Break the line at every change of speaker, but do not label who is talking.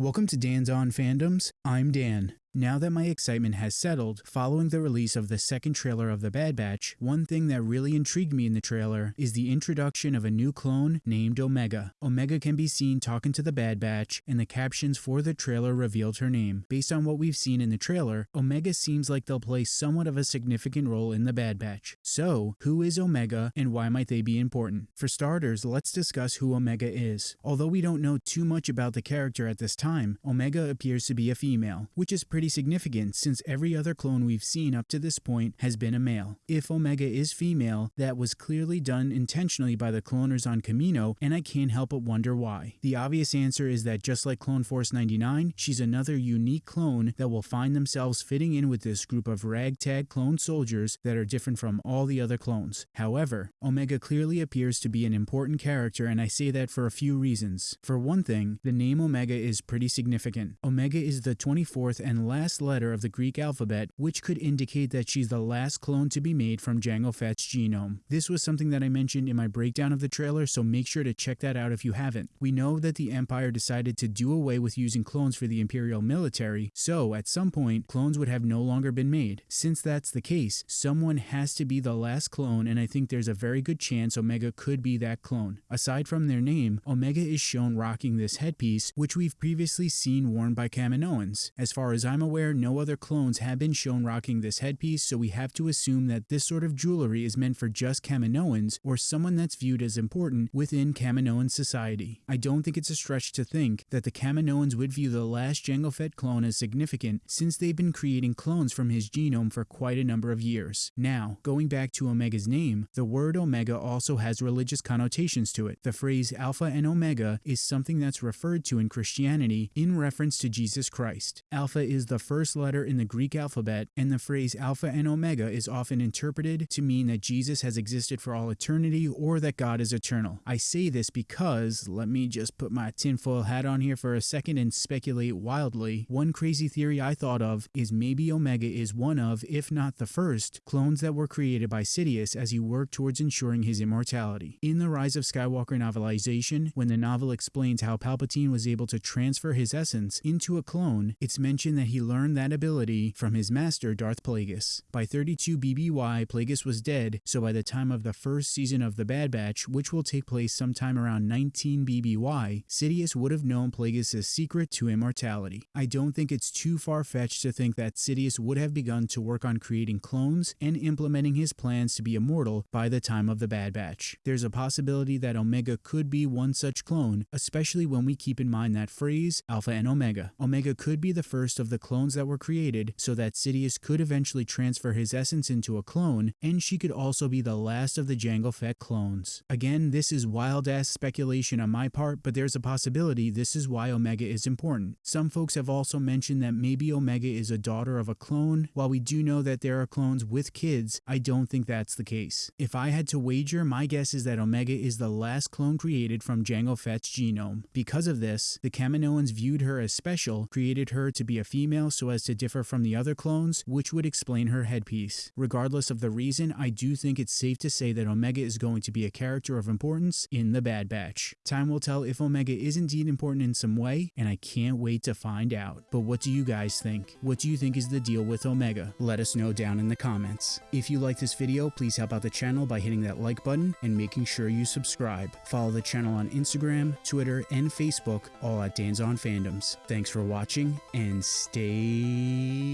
Welcome to Dan's On Fandoms. I'm Dan. Now that my excitement has settled following the release of the second trailer of The Bad Batch, one thing that really intrigued me in the trailer is the introduction of a new clone named Omega. Omega can be seen talking to the Bad Batch, and the captions for the trailer revealed her name. Based on what we've seen in the trailer, Omega seems like they'll play somewhat of a significant role in The Bad Batch. So, who is Omega and why might they be important? For starters, let's discuss who Omega is. Although we don't know too much about the character at this time, Omega appears to be a female, which is pretty significant since every other clone we've seen up to this point has been a male. If Omega is female, that was clearly done intentionally by the cloners on Kamino, and I can't help but wonder why. The obvious answer is that just like Clone Force 99, she's another unique clone that will find themselves fitting in with this group of ragtag clone soldiers that are different from all the other clones. However, Omega clearly appears to be an important character and I say that for a few reasons. For one thing, the name Omega is pretty significant. Omega is the 24th and last letter of the Greek alphabet, which could indicate that she's the last clone to be made from Jango Fett's genome. This was something that I mentioned in my breakdown of the trailer, so make sure to check that out if you haven't. We know that the Empire decided to do away with using clones for the Imperial military, so at some point, clones would have no longer been made. Since that's the case, someone has to be the last clone, and I think there's a very good chance Omega could be that clone. Aside from their name, Omega is shown rocking this headpiece, which we've previously seen worn by Kaminoans. As far as I'm aware, no other clones have been shown rocking this headpiece, so we have to assume that this sort of jewelry is meant for just Kaminoans or someone that's viewed as important within Kaminoan society. I don't think it's a stretch to think that the Kaminoans would view the last Jango Fett clone as significant since they've been creating clones from his genome for quite a number of years. Now, going back to Omega's name, the word Omega also has religious connotations to it. The phrase Alpha and Omega is something that's referred to in Christianity in reference to Jesus Christ. Alpha is the first letter in the Greek alphabet, and the phrase Alpha and Omega is often interpreted to mean that Jesus has existed for all eternity or that God is eternal. I say this because, let me just put my tinfoil hat on here for a second and speculate wildly. One crazy theory I thought of is maybe Omega is one of, if not the first, clones that were created by Sidious as he worked towards ensuring his immortality. In the Rise of Skywalker novelization, when the novel explains how Palpatine was able to transfer his essence into a clone, it's mentioned that he learned that ability from his master Darth Plagueis. By 32 BBY, Plagueis was dead, so by the time of the first season of The Bad Batch, which will take place sometime around 19 BBY, Sidious would have known Plagueis' secret to immortality. I don't think it's too far-fetched to think that Sidious would have begun to work on creating clones and implementing his plans to be immortal by the time of The Bad Batch. There's a possibility that Omega could be one such clone, especially when we keep in mind that phrase, Alpha and Omega. Omega could be the first of the clones that were created so that Sidious could eventually transfer his essence into a clone, and she could also be the last of the Jango Fett clones. Again, this is wild-ass speculation on my part, but there's a possibility this is why Omega is important. Some folks have also mentioned that maybe Omega is a daughter of a clone. While we do know that there are clones with kids, I don't think that's the case. If I had to wager, my guess is that Omega is the last clone created from Jango Fett's genome. Because of this, the Kaminoans viewed her as special, created her to be a female so as to differ from the other clones, which would explain her headpiece. Regardless of the reason, I do think it's safe to say that Omega is going to be a character of importance in The Bad Batch. Time will tell if Omega is indeed important in some way, and I can't wait to find out. But what do you guys think? What do you think is the deal with Omega? Let us know down in the comments. If you like this video, please help out the channel by hitting that like button and making sure you subscribe. Follow the channel on Instagram, Twitter, and Facebook, all at Dan's On Fandoms. Thanks for watching, and stay nerdy.